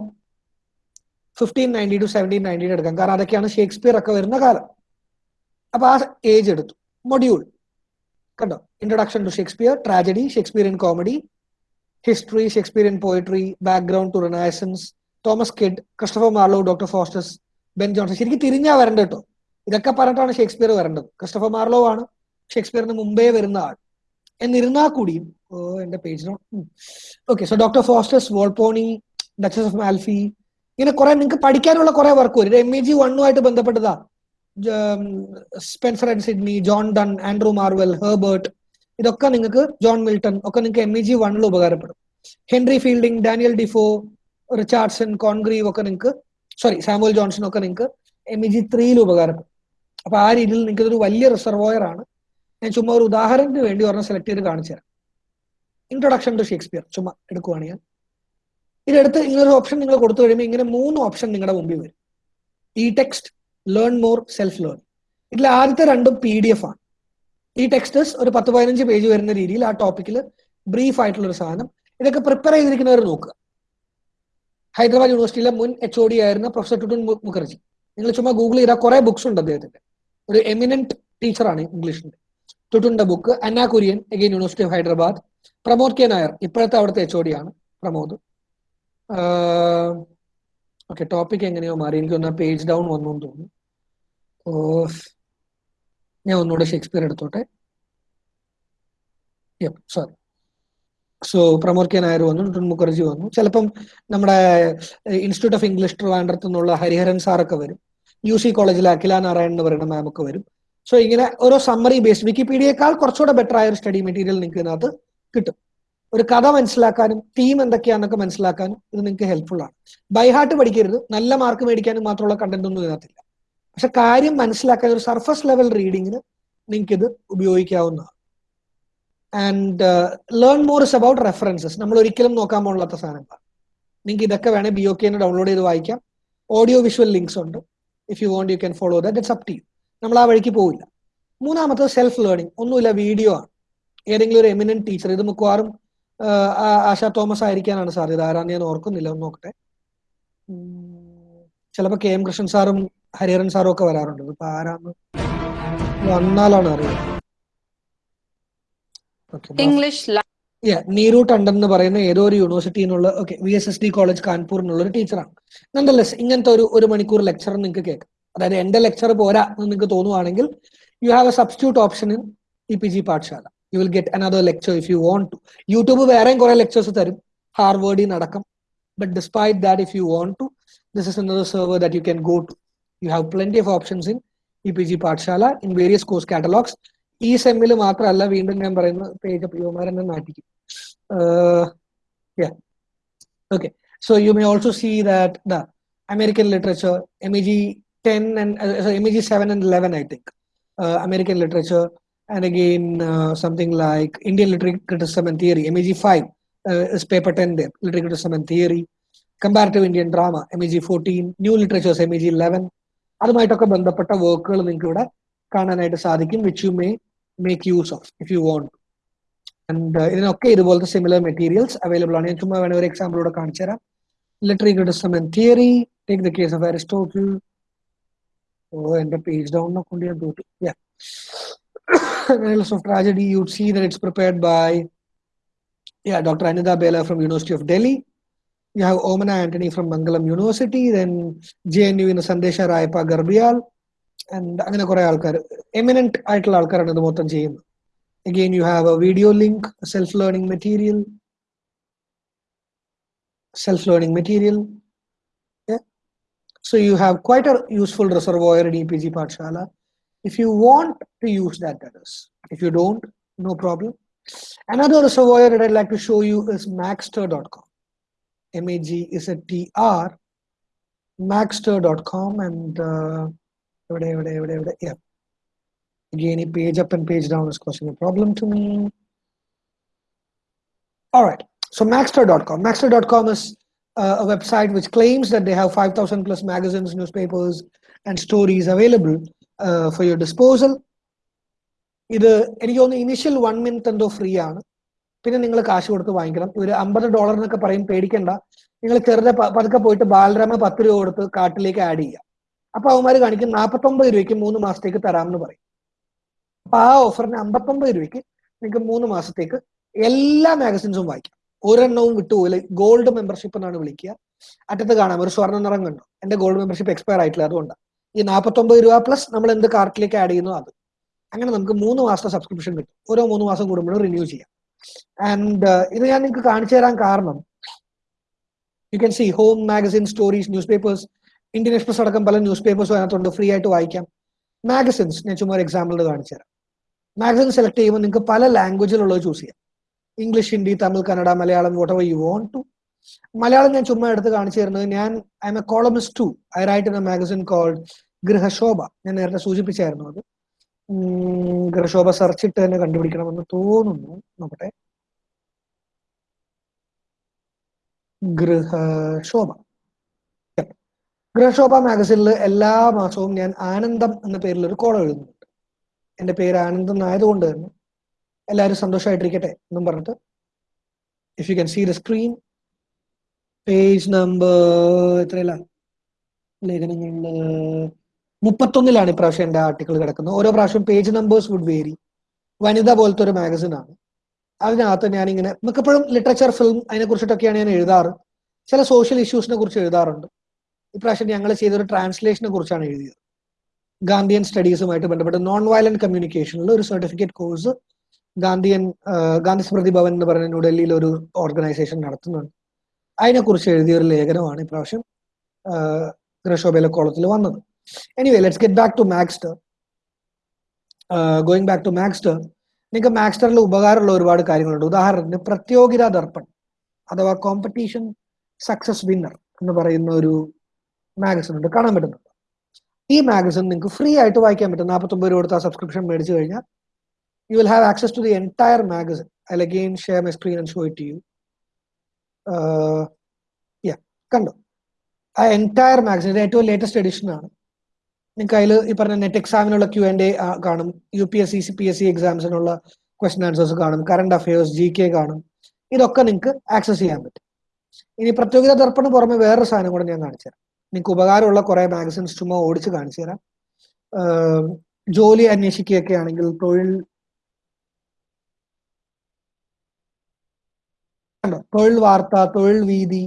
fifteen ninety two seventeen nineteen എടുക്കാം. കാരണം അതൊക്കെയാണ് ഷേക്സ്പിയർ ഒക്കെ വരുന്ന കാലം. അപ്പൊ ആ ഏജ് എടുത്തു. മൊഡ്യൂൾ കണ്ടോ? Introduction to Shakespeare tragedy Shakespeare in comedy history Shakespeare in poetry background to Renaissance Thomas Kyd Christopher Marlowe Doctor Faustus Ben Jonson. ശരിക്കും തിരിഞ്ഞാ വരണ്ട കേട്ടോ. ഇതൊക്കെ പറഞ്ഞിട്ടാണ് ഷേക്സ്പിയർ വരേണ്ടത്. ക്രിസ്റ്റഫർ മാർലോ ആണ് ഷേക്സ്പിയറിന് മുമ്പേ വരുന്ന ആൾ. എന്നിരുന്നാൽ കൂടിയും ഓ എന്റെ പേജിനോ okay so Doctor Faustus Volpone Duchess of Malfi ഇങ്ങനെ കുറെ നിങ്ങൾക്ക് പഠിക്കാനുള്ള കുറെ വർക്ക് വരും. എം എ ജി വണ്ണുമായിട്ട് ബന്ധപ്പെട്ടതാ. Spenser and Sidney John Donne Andrew Marvell Herbert ഇതൊക്കെ നിങ്ങൾക്ക് ജോൺ മിൽട്ടൺ ഒക്കെ നിങ്ങൾക്ക് എം ഇ ജി വണ്ണിൽ ഉപകാരപ്പെടും. Henry Fielding Daniel Defoe Richardson Congreve ഒക്കെ നിങ്ങൾക്ക് സോറി സാമുവൽ ജോൺസൺ ഒക്കെ നിങ്ങൾക്ക് എം ഇ ജി ത്രീയിൽ ഉപകാരപ്പെടും. അപ്പൊ ആ രീതിയിൽ നിങ്ങൾക്ക് ഇതൊരു വലിയ റിസർവോയർ ആണ്. ഞാൻ ചുമ്മാ ഒരു ഉദാഹരണത്തിന് വേണ്ടി ഒരെണ്ണം സെലക്ട് ചെയ്ത് കാണിച്ചു തരാം. ഇൻട്രൊഡക്ഷൻ ടു ഷേക്സ്പിയർ ചുമ്മാ എടുക്കുവാണ് ഞാൻ. ഇതെടുത്ത് ഇങ്ങനെ ഒരു ഓപ്ഷൻ നിങ്ങൾ കൊടുത്തു കഴിയുമ്പോൾ ഇങ്ങനെ മൂന്ന് ഓപ്ഷൻ നിങ്ങളുടെ മുമ്പിൽ വരും. ഈ text learn more self learn ഇതിൽ ആദ്യത്തെ രണ്ടും പി ഡി എഫ് ആണ്. ഈ ടെക്സ്റ്റ് ഒരു പത്ത് പതിനഞ്ച് പേജ് വരുന്ന രീതിയിൽ ആ ടോപ്പിക്കിൽ ബ്രീഫ് ആയിട്ടുള്ള ഒരു സാധനം. ഇതൊക്കെ പ്രിപ്പയർ ചെയ്തിരിക്കുന്നവർ നോക്കുക. ഹൈദരാബാദ് യൂണിവേഴ്സിറ്റിയിലെ മുൻ എച്ച് ഒ ഡി ആയിരുന്ന പ്രൊഫസർ ടുട്ടുൻ മുഖർജി. നിങ്ങൾ ചുമ്മാ ഗൂഗിൾ ചെയ്താൽ കുറെ ബുക്സ് ഉണ്ട് അദ്ദേഹത്തിന്റെ. ഒരു എമിനന്റ് ടീച്ചറാണ് ഇംഗ്ലീഷിന്റെ ടുട്ടുന്റെ book Anna Kurian again University of Hyderabad Pramod K Nair ഇപ്പോഴത്തെ അവിടുത്തെ എച്ച് ഒ ഡി ആണ് പ്രമോദ്. ഓക്കെ ടോപ്പിക് എങ്ങനെയോ മാറി. എനിക്ക് ഒന്ന് പേജ് ഡൗൺ വന്നു എന്ന് തോന്നുന്നു. ഓ ഞാൻ ഒന്നുകൂടെ ഷേക്സ്പിയർ എടുത്തോട്ടെ. Sorry so Pramod K Nair വന്നു ടുട്ടുൻ മുഖർജി വന്നു. ചിലപ്പം നമ്മുടെ ഇൻസ്റ്റിറ്റ്യൂട്ട് ഓഫ് ഇംഗ്ലീഷ് ട്രിവാൻഡ്രത്ത് നിന്നുള്ള ഹരിഹരൻ സാറൊക്കെ വരും. യു സി കോളേജിലെ അഖില നാരായൺ എന്ന് പറയുന്ന മാം ഒക്കെ വരും. സോ ഇങ്ങനെ ഓരോ സമ്മറി ബേസ്ഡ് വിക്കിപീഡിയേക്കാൾ കുറച്ചുകൂടെ ബെറ്റർ ആയ ഒരു സ്റ്റഡി മെറ്റീരിയൽ നിങ്ങൾക്ക് ഇതിനകത്ത് കിട്ടും. ഒരു കഥ മനസ്സിലാക്കാനും തീം എന്തൊക്കെയാണെന്നൊക്കെ മനസ്സിലാക്കാനും ഇത് നിങ്ങൾക്ക് ഹെൽപ്ഫുൾ ആണ്. ബൈ ഹാർട്ട് പഠിക്കരുത്. നല്ല മാർക്ക് മേടിക്കാനും മാത്രമുള്ള കണ്ടന്റ് ഒന്നും ഇതിനകത്തില്ല. പക്ഷെ കാര്യം മനസ്സിലാക്കാൻ ഒരു സർഫസ് ലെവൽ റീഡിങ്ങിന് നിങ്ങൾക്ക് ഇത് ഉപയോഗിക്കാവുന്നതാണ്. And learn more is about references നമ്മൾ ഒരിക്കലും നോക്കാൻ പോകാത്ത സാധനങ്ങൾ നിങ്ങൾക്ക് ഇതൊക്കെ വേണേൽ ബി ഒ കെ ഡൗൺലോഡ് ചെയ്ത് വായിക്കാം. ഓഡിയോ വിഷ്വൽ ലിങ്ക്സ് ഉണ്ട്. If you want you can follow that it's up to you നമ്മൾ ആ വഴിക്ക് പോവില്ല. മൂന്നാമത്തത് സെൽഫ് ലേണിംഗ് ഒന്നുമില്ല വീഡിയോ ആണ്. ഏതെങ്കിലും ഒരു എമിനന്റ് ടീച്ചർ ഇത് മിക്കവാറും ആശാ തോമസ് ആയിരിക്കാനാണ് സാധ്യത. ആരാന്ന് ഞാൻ ഓർക്കുന്നില്ല ഒന്ന് നോക്കട്ടെ. ചിലപ്പോൾ കെ എം കൃഷ്ണൻ സാറും ഹരിഹരൻ സാറും ഒക്കെ വരാറുണ്ട്. ഇപ്പൊ ആരാന്ന് വന്നാലാണ് അറിയുന്നത് English നീരു ടണ്ടൻ എന്ന് പറയുന്ന ഏതോ ഒരു യൂണിവേഴ്സിറ്റിന്നുള്ള okay V S S D college കാൺപൂരിനുള്ള ഒരു ടീച്ചറാണ് നണ്ടല്ലെസ് ഇങ്ങനത്തെ ഒരു ഒരു മണിക്കൂർ ലെക്ചർ നിങ്ങൾക്ക് കേൾക്കാം. അതായത് എന്റെ ലെക്ചർ പോരാ എന്ന് നിങ്ങൾക്ക് തോന്നുവാണെങ്കിൽ you have a substitute option in E P G Pathshala you will get another lecture if you want to YouTube വേറെയും കുറെ ലെക്ചേഴ്സ് തരും. ഹാർവേഡിൽ നടക്കും but despite that if you want to this is another server that you can go to you have plenty of options in E P G Pathshala in various course catalogs. ഈ സെമ്മിൽ മാത്രമല്ല വീണ്ടും ഞാൻ പറയുന്ന പേജ് യുവമാരെന്നെ നാട്ടിക്കും okay so you may also see that the American literature M E G ten and M E G seven and eleven I think American literature and again uh, something like Indian literary criticism and theory, MEG 5 uh, is paper 10 there, literary criticism and theory, comparative Indian drama, MEG 14, new literatures, MEG 11. അതുമായിട്ടൊക്കെ ബന്ധപ്പെട്ട വർക്കുകൾ നിങ്ങൾക്ക് ഇവിടെ കാണാനായിട്ട് സാധിക്കും which you may Make use of if you want and ഇതിനൊക്കെ ഇതുപോലത്തെ സിമിലർ മെറ്റീരിയൽസ് അവൈലബിൾ ആണ് ഞാൻ ചുമ്മാ വേണേ ഒരു എക്സാമ്പിളൂടെ കാണിച്ചു തരാം literary criticism and theory take the case of Aristotle oh എന്റെ പേജ് ഡൗൺ കൊണ്ട് ഞാൻ തോറ്റു Annals of Tragedy, you'd see that it's prepared by yeah, Dr. Anida Bela from University of Delhi. You have Omana Antony from Mangalam University, then JNU in Sandesha Rayappa Garbial, and അങ്ങനെ കുറെ ആൾക്കാർ എമിനന്റ് ആയിട്ടുള്ള ആൾക്കാരാണ് ഇത് മൊത്തം ചെയ്യുന്നത് again you have a video link self learning material self learning material So you have quite a useful reservoir in EPG Pathshala. If you want to use that, that is. If you don't, no problem. Another reservoir that I'd like to show you is maxter.com. M-A-G is a T-R, maxter.com and uh, everyday, എവിടെ എവിടെ എവിടെ yeah. Again, a page up and page down is causing a problem to me. All right, so maxter.com. Maxter.com is uh, a website which claims that they have 5,000 plus magazines, newspapers, and stories available uh, for your disposal. ഇത് എനിക്ക് തോന്നുന്നു ഇനിഷ്യൽ വൺ മിനിറ്റ് എന്തോ ഫ്രീ ആണ് പിന്നെ നിങ്ങൾ കാശ് കൊടുത്ത് വാങ്ങിക്കണം ഒരു അമ്പത് ഡോളർ എന്നൊക്കെ പറയും പേടിക്കണ്ട നിങ്ങൾ ചെറുതെ പതുക്കെ പോയിട്ട് ബാലരമ പത്ത് രൂപ കൊടുത്ത് കാട്ടിലേക്ക് ആഡ് ചെയ്യുക അപ്പൊ അവന്മാർ കാണിക്കും നാൽപ്പത്തൊമ്പത് രൂപയ്ക്ക് മൂന്ന് മാസത്തേക്ക് തരാമെന്ന് പറയും. അപ്പൊ ആ ഓഫറിന് അമ്പത്തൊമ്പത് രൂപയ്ക്ക് നിങ്ങൾക്ക് മൂന്ന് മാസത്തേക്ക് എല്ലാ മാഗസിൻസും വായിക്കാം. ഒരെണ്ണവും വിട്ടുപോയില്ല. ഗോൾഡ് മെമ്പർഷിപ്പ് എന്നാണ് വിളിക്കുക. അറ്റത്ത് കാണാം. ഒരു സ്വർണ നിറം കണ്ടു. എന്റെ ഗോൾഡ് മെമ്പർഷിപ്പ് എക്സ്പയർ ആയിട്ടില്ല. അതുകൊണ്ടാണ് ഈ നാൽപ്പത്തൊമ്പത് രൂപ പ്ലസ് നമ്മൾ എന്ത് കാർട്ടിലേക്ക് ആഡ് ചെയ്യുന്നു അത്. അങ്ങനെ നമുക്ക് മൂന്ന് മാസത്തെ സബ്സ്ക്രിപ്ഷൻ കിട്ടും. ഓരോ മൂന്ന് മാസം കൂടുമ്പോഴും റിന്യൂ ചെയ്യാം. ആൻഡ് ഇത് ഞാൻ നിങ്ങൾക്ക് കാണിച്ചു തരാൻ കാരണം you can see home magazine stories newspapers Indian Express അടക്കം പല ന്യൂസ് പേപ്പേഴ്സും അതിനകത്തുണ്ട്. ഫ്രീ ആയിട്ട് വായിക്കാം. മാഗസിൻസ് ഞാൻ ചുമ്മാ ഒരു എക്സാമ്പിൾ കാണിച്ചു തരാം. മാഗസിൻ സെലക്ട് ചെയ്യുമ്പോൾ നിങ്ങൾക്ക് പല ലാംഗ്വേജിലുള്ളത് ചൂസ് ചെയ്യാം. English Hindi Tamil Kannada Malayalam what you want to Malayalam ഞാൻ ചുമ്മാ എടുത്ത് കാണിച്ചു തരുന്നത് ഞാൻ I'm a columnist too I write in a magazine called Grihshobha ഞാൻ നേരത്തെ സൂചിപ്പിച്ചായിരുന്നു അത്. ഗൃഹശോഭ സെർച്ച് ഇട്ട് തന്നെ കണ്ടുപിടിക്കണമെന്ന് തോന്നുന്നു. നോക്കട്ടെ. ഗൃഹശോഭ. ഗൃഹശോഭ മാഗസിനിൽ എല്ലാ മാസവും ഞാൻ ആനന്ദം എന്ന പേരിൽ ഒരു കോളം എഴുതുന്നുണ്ട്. എന്റെ പേര് ആനന്ദം ആയതുകൊണ്ട് തന്നെ. എല്ലാവരും സന്തോഷമായിട്ടിരിക്കട്ടെ എന്നും പറഞ്ഞിട്ട് if you can see the screen page number എത്രയല്ല? ലേഖനങ്ങളിൽ മുപ്പത്തൊന്നിലാണ് ഇപ്രാവശ്യം എന്റെ ആർട്ടിക്കിൾ കിടക്കുന്നത്. ഓരോ പ്രാവശ്യം page numbers would vary Vanitha പോലത്തെ ഒരു മാഗസീനാണ് അതിനകത്ത് ഞാനിങ്ങനെ മിക്കപ്പോഴും ലിറ്ററേച്ചർ ഫിലിം അതിനെ കുറിച്ചിട്ടൊക്കെയാണ് ഞാൻ എഴുതാറ്. ചില സോഷ്യൽ ഇഷ്യൂസിനെ കുറിച്ച് എഴുതാറുണ്ട്. ഇപ്രാവശ്യം ഞങ്ങൾ ചെയ്തൊരു ട്രാൻസ്ലേഷനെ കുറിച്ചാണ് എഴുതിയത്. ഗാന്ധിയൻ സ്റ്റഡീസുമായിട്ട് ബന്ധപ്പെട്ട് നോൺ വയലന്റ് കമ്മ്യൂണിക്കേഷനിൽ ഒരു സർട്ടിഫിക്കറ്റ് കോഴ്സ് ഗാന്ധിയൻ ഗാന്ധി സ്മൃതി ഭവൻ എന്ന് പറയുന്ന ന്യൂഡൽഹിയിൽ ഒരു ഓർഗനൈസേഷൻ നടത്തുന്നുണ്ട്. അതിനെക്കുറിച്ച് എഴുതിയ ഒരു ലേഖനമാണ് ഇപ്രാവശ്യം ഗ്രഷോബേല കോളത്തിൽ വന്നത്. Anyway let's get back to Magzter going back to Magzter നിങ്ങൾക്ക് മാക്സ്റ്ററിൽ ഉപകാരമുള്ള ഒരുപാട് കാര്യങ്ങളുണ്ട്. ഉദാഹരണത്തിന് പ്രത്യോഗിതാ ദർപ്പൺ അഥവാ കോമ്പറ്റീഷൻ സക്സസ് വിന്നർ എന്ന് പറയുന്ന ഒരു മാഗസിൻ ഉണ്ട് കാണാൻ പറ്റുന്നുണ്ട് ഈ മാഗസിൻ നിങ്ങൾക്ക് ഫ്രീ ആയിട്ട് വായിക്കാൻ പറ്റും. നാൽപ്പത്തൊമ്പത് രൂപ കൊടുത്ത് സബ്സ്ക്രിപ്ഷൻ മേടിച്ചു കഴിഞ്ഞാൽ you will have access to the entire magazine I again share my screen and show it you yeah കണ്ടോ? ആ എന്റയർ മാഗസിൻ ഇത് ഏറ്റവും ലേറ്റസ്റ്റ് എഡിഷൻ ആണ്. നിങ്ങൾക്ക് അതിൽ ഈ പറഞ്ഞ നെറ്റ് എക്സാമിനുള്ള ക്യു ആൻഡ് എ കാണും. U P S C C P S C എക്സാംസിനുള്ള question answers കാണും. കറണ്ട് അഫയേഴ്സ് ജി കെ കാണും. ഇതൊക്കെ നിങ്ങൾക്ക് ആക്സസ് ചെയ്യാൻ പറ്റും. ഇനി പ്രതിയോഗിത ദർപ്പണ പുറമെ വേറൊരു സാധനം കൂടെ ഞാൻ കാണിച്ചു തരാം നിങ്ങൾക്ക് ഉപകാരമുള്ള കുറെ മാഗസിൻസ് ചുമ്മാ ഓടിച്ച് കാണിച്ചു തരാം. ജോലി അന്വേഷിക്കുകയൊക്കെ ആണെങ്കിൽ തൊഴിൽ തൊഴിൽ വാർത്ത തൊഴിൽ വീതി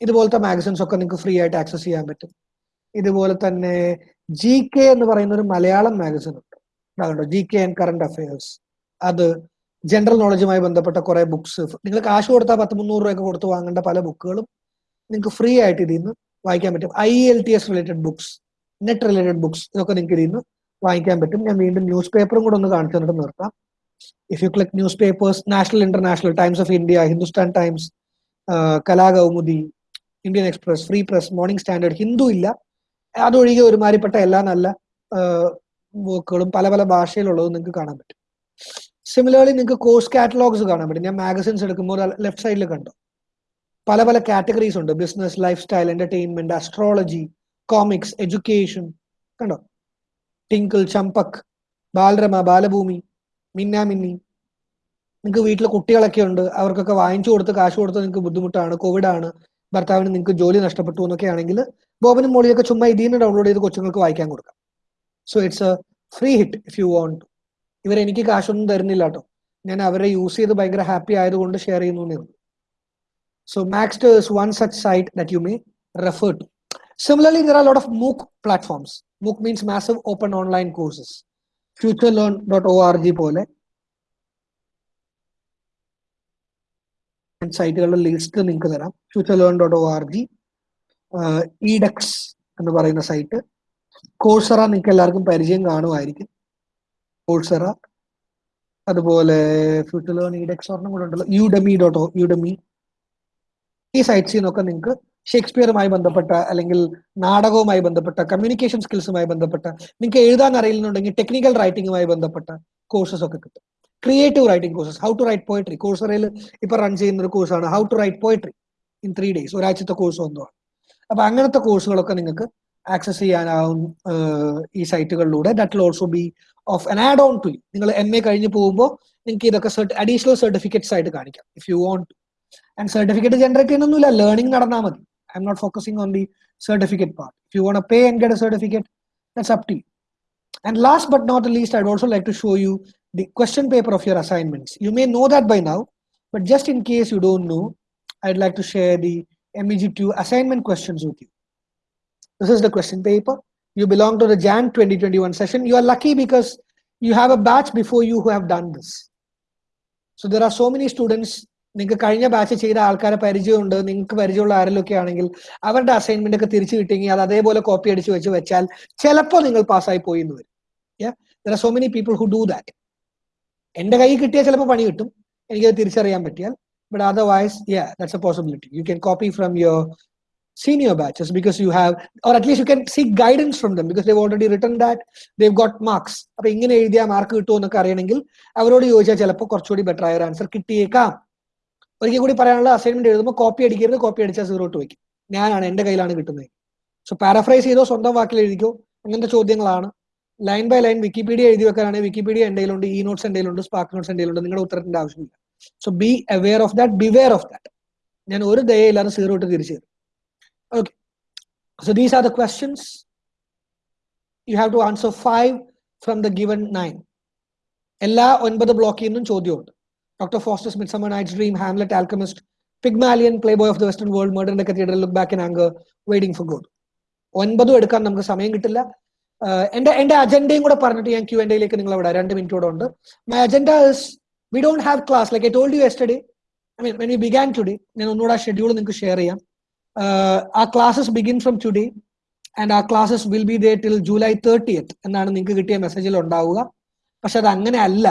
ഇതുപോലത്തെ മാഗസിൻസ് ഒക്കെ നിങ്ങൾക്ക് ഫ്രീ ആയിട്ട് ആക്സസ് ചെയ്യാൻ പറ്റും. ഇതുപോലെ തന്നെ ജി കെ എന്ന് പറയുന്ന ഒരു മലയാളം മാഗസിൻ ഉണ്ട്. G K and current affairs അത് ജനറൽ നോളജുമായി ബന്ധപ്പെട്ട കുറെ ബുക്സ് നിങ്ങൾ കാശ് കൊടുത്താൽ പത്ത് മുന്നൂറ് രൂപയൊക്കെ കൊടുത്ത് വാങ്ങേണ്ട പല ബുക്കുകളും നിങ്ങൾക്ക് ഫ്രീ ആയിട്ട് ഇതിൽ നിന്ന് വായിക്കാൻ പറ്റും. I L T S related books net related books ഇതൊക്കെ നിങ്ങൾക്ക് ഇതിൽ നിന്ന് വായിക്കാൻ പറ്റും. ഞാൻ വീണ്ടും ന്യൂസ് പേപ്പറും കൂടെ ഒന്ന് കാണിച്ചു തന്നിട്ട് നിർത്താം. If you click news papers national international Times of India Hindustan Times Kalakaumudi Indian Express Free Press Morning Standard Hindu ഇല്ല. അതൊഴികെ ഒരുമാതിരിപ്പെട്ട എല്ലാ നല്ല വർക്കുകളും പല പല ഭാഷയിലുള്ളതും നിങ്ങൾക്ക് കാണാൻ പറ്റും. സിമിലർലി നിങ്ങൾക്ക് കോഴ്സ് കാറ്റലോഗ്സ് കാണാൻ പറ്റും. ഞാൻ മാഗസിൻസ് എടുക്കുമ്പോൾ ലെഫ്റ്റ് സൈഡിൽ കണ്ടോ. പല പല കാറ്റഗറീസ് ഉണ്ട്. Business life style entertainment astrology comics education കണ്ടോ? ടിങ്കിൾ ചമ്പക് ബാലരമ ബാലഭൂമി മിന്നാമിന്നി നിങ്ങൾക്ക് വീട്ടിൽ കുട്ടികളൊക്കെ ഉണ്ട്. അവർക്കൊക്കെ വാങ്ങിച്ചു കൊടുത്ത് കാശ് കൊടുത്ത് നിങ്ങൾക്ക് ബുദ്ധിമുട്ടാണ് കോവിഡ് ആണ് ഭർത്താവിന് നിങ്ങൾക്ക് ജോലി നഷ്ടപ്പെട്ടു എന്നൊക്കെ ആണെങ്കിൽ ബോബനും മോളിയൊക്കെ ചുമ്മാ ഇതിൽ നിന്ന് ഡൗൺലോഡ് ചെയ്ത് കൊച്ചുങ്ങൾക്ക് വായിക്കാൻ കൊടുക്കാം. So it's a free hit if you want ഇവർ എനിക്ക് കാശൊന്നും തരുന്നില്ല കേട്ടോ. ഞാൻ അവരെ യൂസ് ചെയ്ത് ഭയങ്കര ഹാപ്പി ആയതുകൊണ്ട് ഷെയർ ചെയ്യുന്നു so MOOCs is one such site that you may refer to. Similarly, there are a lot of MOOC platforms. MOOC means massive open online courses. futurelearn.org list നിങ്ങൾക്ക് തരാം FutureLearn dot O R G edX എന്ന് പറയുന്ന സൈറ്റ് കോഴ്സറ നിങ്ങൾക്ക് എല്ലാവർക്കും പരിചയം കാണുമായിരിക്കും കോഴ്സറ അതുപോലെ ഫ്യൂച്ചർ ലേൺ ഇഡെക്സ് ഒരെണ്ണം കൂടെ ഉണ്ടല്ലോ യുഡമി ഡോട്ട് യുഡമി ഈ സൈറ്റ്സിൽ നിന്നൊക്കെ നിങ്ങൾക്ക് ഷേക്സ്പിയറുമായി ബന്ധപ്പെട്ട അല്ലെങ്കിൽ നാടകവുമായി ബന്ധപ്പെട്ട കമ്മ്യൂണിക്കേഷൻ സ്കിൽസുമായി ബന്ധപ്പെട്ട നിങ്ങൾക്ക് എഴുതാൻ അറിയില്ലെന്നുണ്ടെങ്കിൽ ടെക്നിക്കൽ റൈറ്റിംഗുമായി ബന്ധപ്പെട്ട കോഴ്സസ് ഒക്കെ കിട്ടും. Creative writing courses how to write poetry കോഴ്സറയിൽ ഇപ്പൊ റൺ ചെയ്യുന്ന ഒരു കോഴ്സാണ് how to write poetry in three days ഒരാഴ്ചത്തെ കോഴ്സ് ഒന്നുമാണ് അപ്പൊ അങ്ങനത്തെ കോഴ്സുകളൊക്കെ നിങ്ങൾക്ക് ആക്സസ് ചെയ്യാനാവും ഈ സൈറ്റുകളിലൂടെ that also be of an add on to നിങ്ങൾ എം എ കഴിഞ്ഞ് പോകുമ്പോൾ നിങ്ങൾക്ക് ഇതൊക്കെ അഡീഷണൽ സർട്ടിഫിക്കറ്റ്സ് ആയിട്ട് കാണിക്കാം if you want and certificate generate ചെയ്യുന്നൊന്നുമില്ല learning നടന്നാൽ മതി I'm not focusing on the certificate part if you want pay and get a certificate that's up to you and last but not least I also like to show you the question paper of your assignments. You may know that by now, but just in case you don't know, I'd like to share the MEG2 assignment questions with you. This is the question paper. You belong to the Jan 2021 session. You are lucky because you have a batch before you who have done this. So there are so many students നിങ്ങൾക്ക് കഴിഞ്ഞ ബാച്ച് ചെയ്ത ആൾക്കാരെ പരിചയമുണ്ട് നിങ്ങൾക്ക് പരിചയമുള്ള ആരെങ്കിലൊക്കെ ആണെങ്കിൽ അവരുടെ അസൈൻമെന്റ് ഒക്കെ തിരിച്ചു കിട്ടിയെങ്കിൽ അത് അതേപോലെ കോപ്പി അടിച്ച് വെച്ച് വെച്ചാൽ ചിലപ്പോൾ നിങ്ങൾ പാസ്സായി പോയി എന്ന് വരും. So many people who do that എന്റെ കയ്യിൽ കിട്ടിയാൽ ചിലപ്പോൾ പണി കിട്ടും. എനിക്കത് തിരിച്ചറിയാൻ പറ്റിയാൽ. But otherwise that's a possibility you can copy from your senior batches because you have or at least you can seek guidance from them because they've already written that they've got marks. അപ്പൊ ഇങ്ങനെ എഴുതിയാൽ മാർക്ക് കിട്ടുമോ എന്നൊക്കെ അറിയണമെങ്കിൽ അവരോട് ചോദിച്ചാൽ ചിലപ്പോൾ കുറച്ചുകൂടി ബെറ്റർ ആയ ഒരു ആൻസർ കിട്ടിയേക്കാം. ഒരിക്കൽ കൂടി പറയാനുള്ള അസൈൻമെന്റ് എഴുതുമ്പോൾ കോപ്പി അടിക്കരുത് കോപ്പി അടിച്ചാൽ സീറോ ടു വയ്ക്കും. ഞാനാണ് എന്റെ കയ്യിലാണ് കിട്ടുന്നത്. സോ പാരഫ്രൈസ് ചെയ്തോ സ്വന്തം വാക്കിൽ എഴുതിക്കോ അങ്ങനത്തെ ചോദ്യങ്ങളാണ്. ലൈൻ ബൈ ലൈൻ വിക്കിപീഡിയ എഴുതി വെക്കാനാണെങ്കിൽ വിക്കിപീഡിയ എന്റെ ഈ നോട്ട്സ് എന്റെ കയ്യിലുണ്ട് സ്പാർക്ക് നോട്ട്സ് എന്റെ കയ്യിലുണ്ട് നിങ്ങളുടെ ഉത്തരത്തിന്റെ ആവശ്യമില്ല. So be aware of that beware of that ഞാൻ ഒരു ദയയില്ലാതെ സീറോ ഇട്ട് തിരിച്ചു തരും. Okay so these are the questions you have to answer five from the given nine എല്ലാ ഒൻപത് ബ്ലോക്കിൽ നിന്നും ചോദ്യമുണ്ട്. Doctor Foster's Midsummer Night's Dream, Hamlet, Alchemist, Pygmalion Playboy of the Western World Murder in the Cathedral Look Back in Anger Waiting for God ഒൻപതും എടുക്കാൻ നമുക്ക് സമയം കിട്ടില്ല. എന്റെ എന്റെ അജണ്ടയും കൂടെ പറഞ്ഞിട്ട് ഞാൻ ക്യൂ എൻഡയിലേക്ക് നിങ്ങൾ അവിടെ രണ്ട് മിനിറ്റോടെ ഉണ്ട്. My agenda is we don't have class like I told you yesterday I mean when we began today ഞാൻ ഒന്നുകൂടെ ആ ഷെഡ്യൂൾ നിങ്ങൾക്ക് ഷെയർ ചെയ്യാം. ആ classes begin from today and ആ classes will be there till July thirtieth എന്നാണ് നിങ്ങൾക്ക് കിട്ടിയ മെസ്സേജിൽ ഉണ്ടാവുക. പക്ഷെ അത് അങ്ങനെ അല്ല.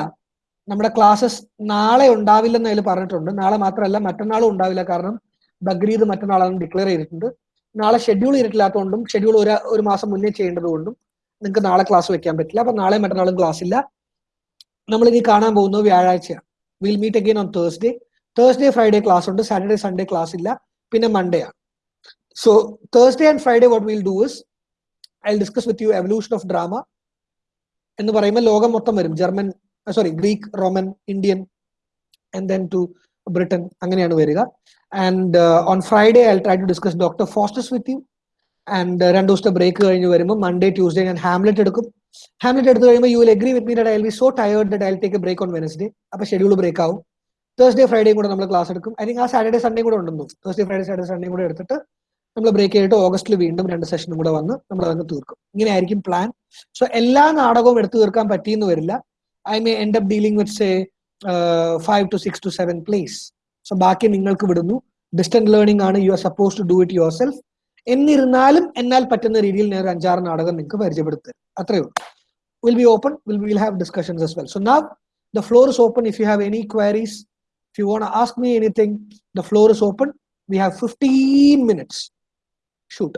നമ്മുടെ ക്ലാസ്സസ് നാളെ ഉണ്ടാവില്ലെന്ന് അതിൽ പറഞ്ഞിട്ടുണ്ട്. നാളെ മാത്രമല്ല മറ്റന്നാളും ഉണ്ടാവില്ല. കാരണം ബക്രീദ് മറ്റന്നാളാണ് ഡിക്ലെയർ ചെയ്തിട്ടുണ്ട്. നാളെ ഷെഡ്യൂൾ ചെയ്തിട്ടില്ലാത്തതുകൊണ്ടും ഷെഡ്യൂൾ ഒരു ഒരു മാസം മുന്നേ ചെയ്യേണ്ടതുകൊണ്ടും നിങ്ങൾക്ക് നാളെ ക്ലാസ് വെക്കാൻ പറ്റില്ല. അപ്പൊ നാളെ മറ്റന്നാളും ക്ലാസ് ഇല്ല. നമ്മൾ ഇനി കാണാൻ പോകുന്നത് വ്യാഴാഴ്ചയാണ്. Will meet again on Thursday Thursday Friday class ഉണ്ട്. സാറ്റർഡേ സൺഡേ ക്ലാസ് ഇല്ല. പിന്നെ മൺഡേ ആണ്. So Thursday and Friday what will do is I discuss with you evolution of drama എന്ന് പറയുമ്പോൾ ലോകം മൊത്തം വരും. German sorry Greek Roman Indian and then to Britain അങ്ങനെയാണ് വരിക. And on Friday I try to discuss Doctor Faustus with you and രണ്ട് ദിവസത്തെ ബ്രേക്ക് കഴിഞ്ഞ് വരുമ്പോൾ മൺഡേ ട്യൂസ്ഡേ ഞാൻ ഹാംലെറ്റ് എടുക്കും. ഹാംലെറ്റ് എടുത്ത് കഴിയുമ്പോൾ you will agree with me I will be so tired that I take a break on Wednesday അപ്പോൾ ഷെഡ്യൂൾ ബ്രേക്ക് ആവും. തേഴ്സ്ഡേ ഫ്രൈഡേയും കൂടെ നമ്മൾ ക്ലാസ് എടുക്കും. ഐ തിങ്ക് ആ സാറ്റർഡേ സൺഡേ കൂടെ ഉണ്ടെന്നു തേഴ്സ്ഡേ ഫ്രൈഡേ സാറ്റർഡേ സൺഡേ കൂടെ എടുത്തിട്ട് നമ്മൾ ബ്രേക്ക് ചെയ്തിട്ട് ഓഗസ്റ്റിൽ വീണ്ടും രണ്ട് സെഷനും കൂടെ വന്ന് നമ്മൾ അതങ്ങ് തീർക്കും. ഇങ്ങനെ ആയിരിക്കും പ്ലാൻ സോ എല്ലാ നാടകവും എടുത്തു തീർക്കാൻ പറ്റിയെന്ന് വരില്ല. I may end up dealing with say five to six to seven place so ബാക്കി നിങ്ങൾക്ക് വിടുന്നു. ഡിസ്റ്റന്റ് ലേണിംഗ് ആണ് you are suppose to do it yourself എന്നിരുന്നാലും എന്നാൽ പറ്റുന്ന രീതിയിൽ ഞാൻ ഒരു അഞ്ചാറ് നാടകം നിങ്ങൾക്ക് പരിചയപ്പെടുത്തുക അത്രയേ ഉള്ളൂ. Will be open will will have discussions as well so now the floor is open if you have any queries if you want to ask me the floor is open. We have 15 minutes. Shoot.